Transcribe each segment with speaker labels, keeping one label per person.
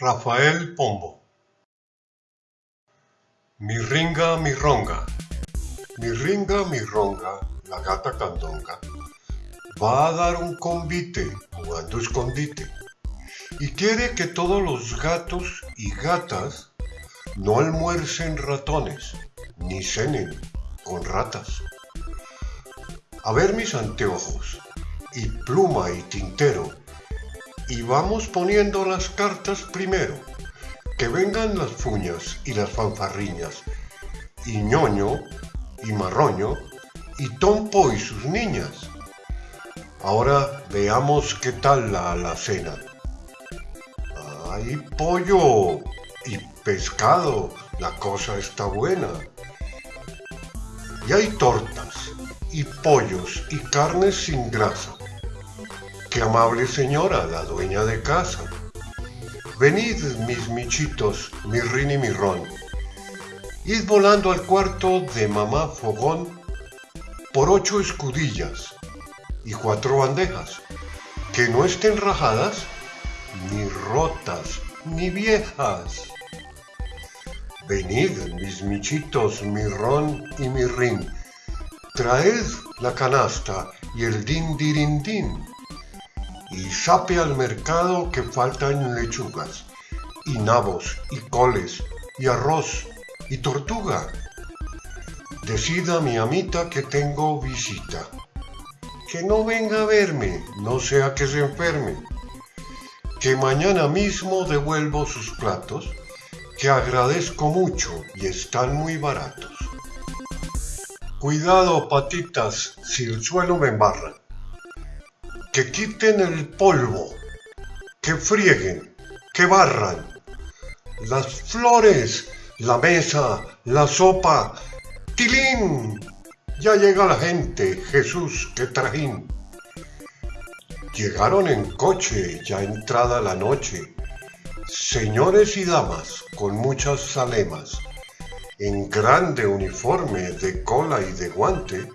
Speaker 1: Rafael Pombo. Mi ringa, mi ronga. Mi ringa, mi ronga, la gata candonga, va a dar un convite jugando escondite. Y quiere que todos los gatos y gatas no almuercen ratones, ni cenen con ratas. A ver mis anteojos, y pluma y tintero, y vamos poniendo las cartas primero. Que vengan las fuñas y las fanfarriñas, y ñoño y marroño, y Tompo y sus niñas. Ahora veamos qué tal la alacena. Hay pollo y pescado, la cosa está buena. Y hay tortas y pollos y carnes sin grasa. Qué amable señora, la dueña de casa. Venid, mis michitos, mi rin y mi ron. Id volando al cuarto de mamá Fogón por ocho escudillas y cuatro bandejas, que no estén rajadas, ni rotas, ni viejas. Venid, mis michitos, mi ron y mi rin. Traed la canasta y el din dirin din y sape al mercado que faltan lechugas, y nabos, y coles, y arroz, y tortuga. Decida mi amita que tengo visita. Que no venga a verme, no sea que se enferme. Que mañana mismo devuelvo sus platos, que agradezco mucho y están muy baratos. Cuidado, patitas, si el suelo me embarra que quiten el polvo, que frieguen, que barran. Las flores, la mesa, la sopa. ¡Tilín! Ya llega la gente, Jesús, qué trajín. Llegaron en coche, ya entrada la noche. Señores y damas, con muchas salemas, en grande uniforme de cola y de guante,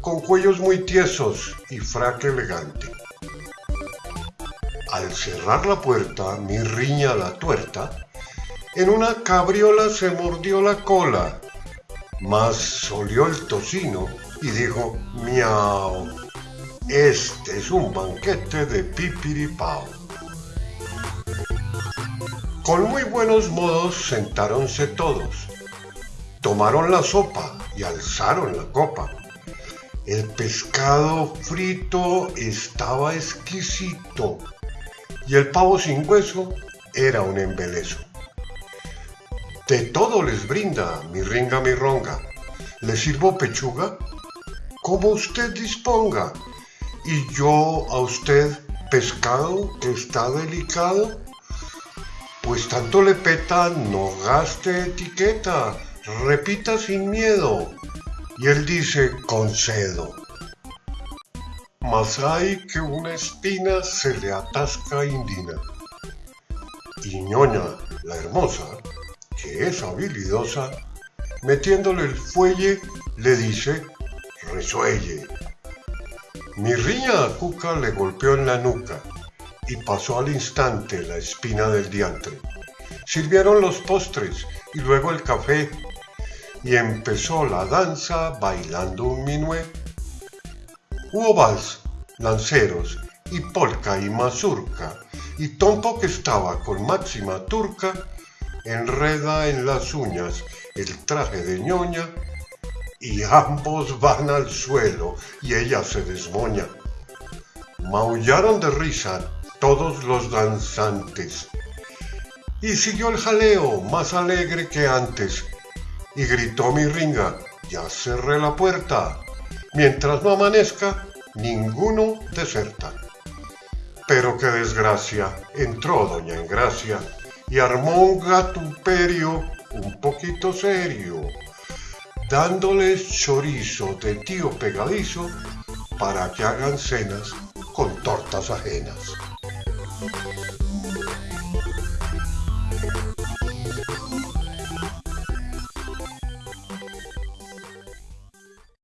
Speaker 1: con cuellos muy tiesos y fraque elegante. Al cerrar la puerta, mi riña la tuerta, en una cabriola se mordió la cola, mas olió el tocino y dijo, miau, este es un banquete de pipiripao. Con muy buenos modos sentáronse todos, tomaron la sopa y alzaron la copa. El pescado frito estaba exquisito y el pavo sin hueso era un embeleso. De todo les brinda mi ringa mi ronga. ¿Le sirvo pechuga? Como usted disponga. Y yo a usted pescado que está delicado. Pues tanto le peta, no gaste etiqueta, repita sin miedo. Y él dice, concedo mas hay que una espina se le atasca indina. Y ñoña, la hermosa, que es habilidosa, metiéndole el fuelle, le dice, resuelle. Mi riña a Cuca le golpeó en la nuca y pasó al instante la espina del diantre. Sirvieron los postres y luego el café y empezó la danza bailando un minué Hubo vals, lanceros, y polka y mazurca, y Tompo que estaba con máxima turca, enreda en las uñas el traje de ñoña, y ambos van al suelo y ella se desmoña. Maullaron de risa todos los danzantes, y siguió el jaleo más alegre que antes, y gritó mi ringa, ya cerré la puerta, Mientras no amanezca, ninguno deserta. Pero qué desgracia, entró doña Engracia y armó un gatuperio un poquito serio, dándoles chorizo de tío pegadizo para que hagan cenas con tortas ajenas.